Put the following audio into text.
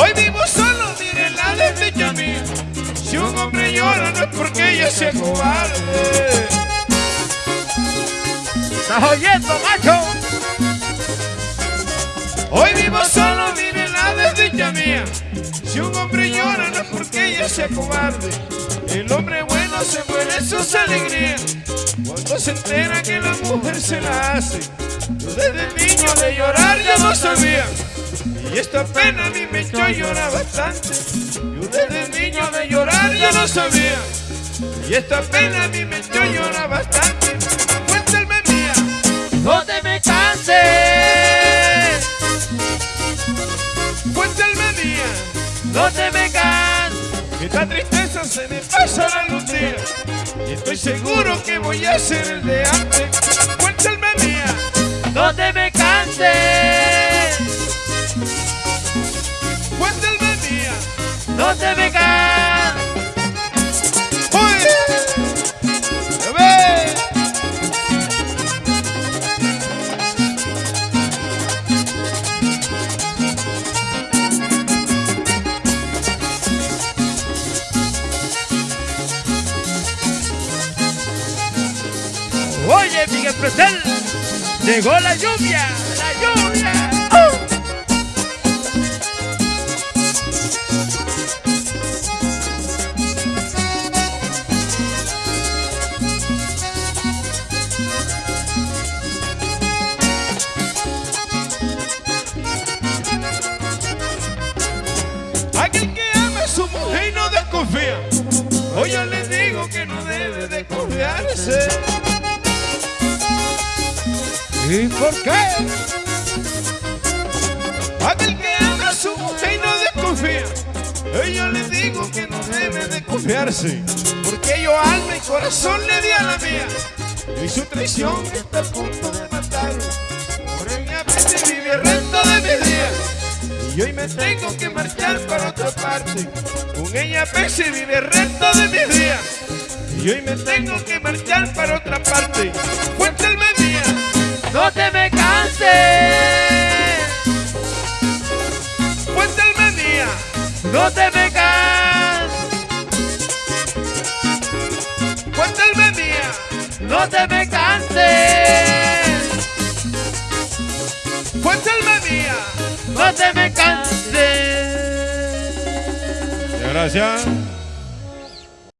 Hoy vivo solo, miren la desdicha mía. Si un hombre llora no es porque ella sea cobarde. ¿Estás oyendo, macho? Hoy vivo solo, miren la desdicha mía. Si un hombre llora no es porque ella sea cobarde. El hombre bueno se muere sus alegrías cuando se entera que la mujer se la hace. Desde niño de llorar ya no sabía. Y esta pena a mí me echó a llorar bastante. Yo desde niño de llorar ya no sabía. Y esta pena a mí me echó a llorar bastante. Cuéntame mía. No te me canses. Cuéntame mía. No te me canses. Esta tristeza se me pasará algún día Y estoy seguro que voy a ser el de antes Cuéntame mía No te me canses. No te me canses. ¡Uy! Oye, Miguel Pretel, llegó la lluvia, la lluvia. Desconfía Hoy yo le digo que no debe desconfiarse ¿Y por qué? Aquel que ama a su mujer y no desconfía. Hoy yo le digo que no debe de confiarse. Porque yo alma y corazón le di a la mía. Y su traición está a punto de matarlo Por ella vive Y hoy me tengo que marchar para otra parte Con ella pese vive el resto de mis días Y hoy me tengo que marchar para otra parte Cuéntame mía No te me canses. Cuéntame mía No te me canses. Cuéntame mía No te me canses. Gracias.